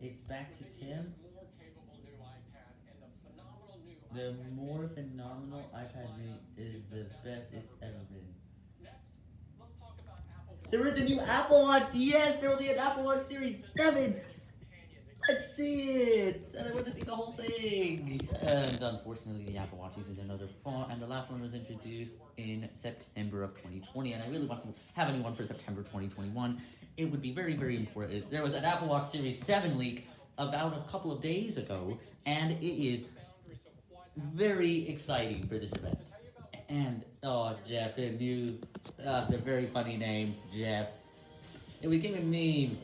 It's back to Tim. The more phenomenal iPad lineup is the best it's ever been. There is a new Apple Watch! Yes, there will be an Apple Watch Series 7! Let's see it! And I want to see the whole thing! And unfortunately, the Apple Watch uses another font, and the last one was introduced in September of 2020, and I really want to have a new one for September 2021. It would be very, very important. There was an Apple Watch Series 7 leak about a couple of days ago, and it is very exciting for this event. And, oh, Jeff, the new, uh, the very funny name, Jeff. It became a meme.